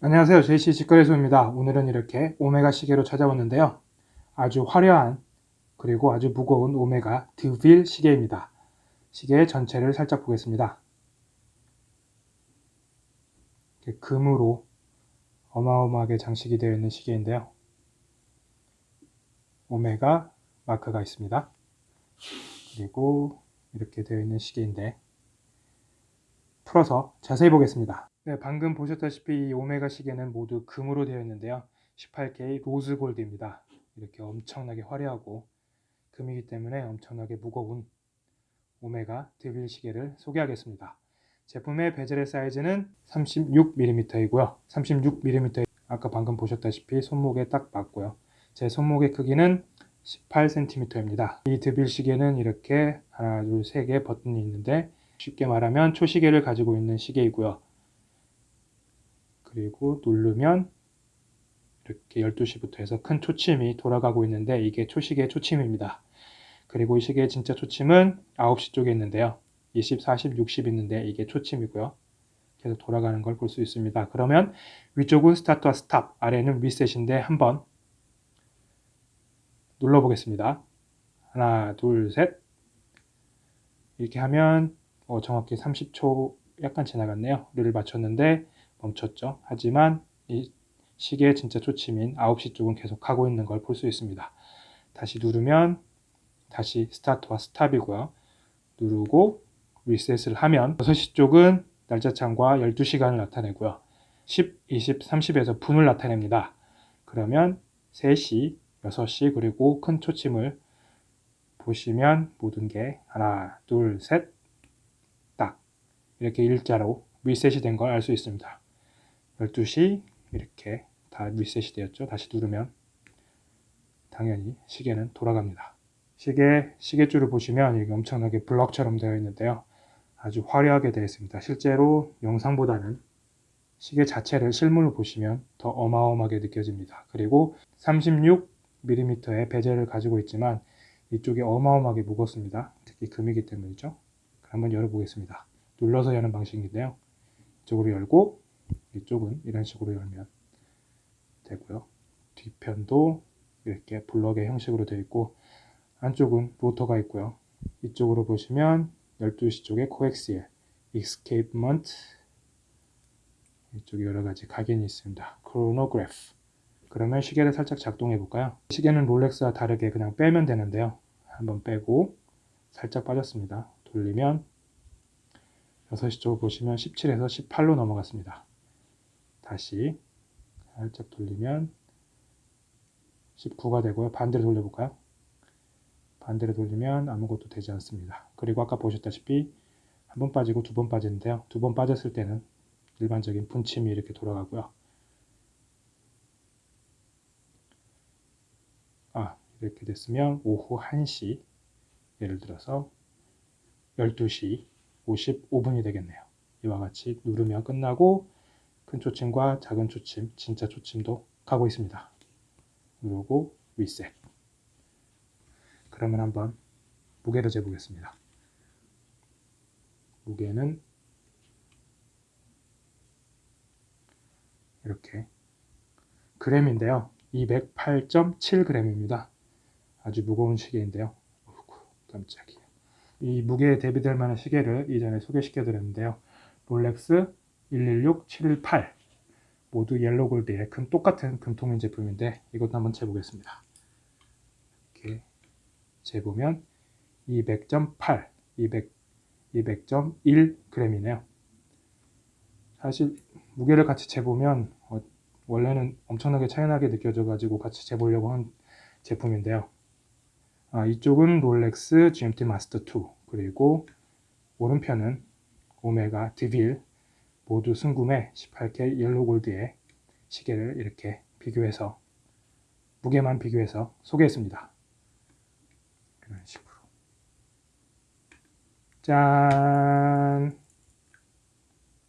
안녕하세요. JC 직거래소입니다. 오늘은 이렇게 오메가 시계로 찾아왔는데요. 아주 화려한 그리고 아주 무거운 오메가 드빌 시계입니다. 시계 전체를 살짝 보겠습니다. 금으로 어마어마하게 장식이 되어 있는 시계인데요. 오메가 마크가 있습니다. 그리고 이렇게 되어 있는 시계인데 풀어서 자세히 보겠습니다 네, 방금 보셨다시피 이 오메가 시계는 모두 금으로 되어 있는데요. 18K rose gold입니다. 이렇게 엄청나게 화려하고 금이기 때문에 엄청나게 무거운 오메가 드빌 시계를 소개하겠습니다. 제품의 베젤의 사이즈는 36mm이고요. 36mm 아까 방금 보셨다시피 손목에 딱 맞고요. 제 손목의 크기는 18cm입니다. 이 드빌 시계는 이렇게 하나, 둘, 세 개 버튼이 있는데 쉽게 말하면 초시계를 가지고 있는 시계이고요. 그리고 누르면 이렇게 12시부터 해서 큰 초침이 돌아가고 있는데 이게 초시계 초침입니다. 그리고 이 시계의 진짜 초침은 9시 쪽에 있는데요. 20, 40, 60 있는데 이게 초침이고요. 계속 돌아가는 걸 볼 수 있습니다. 그러면 위쪽은 스타트와 스탑, 아래는 리셋인데 한번 눌러보겠습니다. 하나, 둘, 셋 이렇게 하면 어, 정확히 30초 약간 지나갔네요. 를 맞췄는데 멈췄죠. 하지만 이 시계의 진짜 초침인 9시 쪽은 계속 가고 있는 걸 볼 수 있습니다. 다시 누르면 다시 스타트와 스탑이고요. 누르고 리셋을 하면 6시 쪽은 날짜 창과 12시간을 나타내고요. 10, 20, 30에서 분을 나타냅니다. 그러면 3시, 6시 그리고 큰 초침을 보시면 모든 게 하나, 둘, 셋, 딱 이렇게 일자로 리셋이 된 걸 알 수 있습니다. 12시 이렇게 다 리셋이 되었죠. 다시 누르면 당연히 시계는 돌아갑니다. 시계, 시계줄을 보시면 이게 엄청나게 블럭처럼 되어 있는데요. 아주 화려하게 되어 있습니다. 실제로 영상보다는 시계 자체를 실물로 보시면 더 어마어마하게 느껴집니다. 그리고 36mm의 베젤을 가지고 있지만 이쪽이 어마어마하게 무겁습니다. 특히 금이기 때문이죠. 한번 열어보겠습니다. 눌러서 여는 방식인데요. 이쪽으로 열고 이쪽은 이런 식으로 열면 되고요. 뒤편도 이렇게 블럭의 형식으로 되어 있고 안쪽은 로터가 있고요. 이쪽으로 보시면 12시 쪽에 Co-Axial, Escapement 이쪽에 여러 가지 각인이 있습니다. 크로노그래프 그러면 시계를 살짝 작동해 볼까요? 시계는 롤렉스와 다르게 그냥 빼면 되는데요. 한번 빼고 살짝 빠졌습니다. 돌리면 6시 쪽 보시면 17에서 18로 넘어갔습니다. 다시 살짝 돌리면 19가 되고요. 반대로 돌려볼까요? 반대로 돌리면 아무것도 되지 않습니다. 그리고 아까 보셨다시피 한 번 빠지고 두 번 빠지는데요. 두 번 빠졌을 때는 일반적인 분침이 이렇게 돌아가고요. 아 이렇게 됐으면 오후 1시 예를 들어서 12시 55분이 되겠네요. 이와 같이 누르면 끝나고 큰 초침과 작은 초침, 진짜 초침도 가고 있습니다. 누르고 리셋. 그러면 한번 무게를 재보겠습니다. 무게는 이렇게 그램인데요. 208.7g입니다. 아주 무거운 시계인데요. 어이구, 깜짝이야. 이 무게에 대비될 만한 시계를 이전에 소개시켜 드렸는데요. 롤렉스 116, 718 모두 옐로 골드의 금 똑같은 금통인 제품인데 이것도 한번 재보겠습니다. 이렇게 재보면 200.8, 200, 200.1g이네요. 사실 무게를 같이 재보면 어, 원래는 엄청나게 차이나게 느껴져 가지고 같이 재보려고 한 제품인데요. 아, 이쪽은 롤렉스 GMT 마스터 2 그리고 오른편은 오메가 드빌 모두 순금의 18K 옐로 골드의 시계를 이렇게 비교해서 무게만 비교해서 소개했습니다. 이런 식으로 짠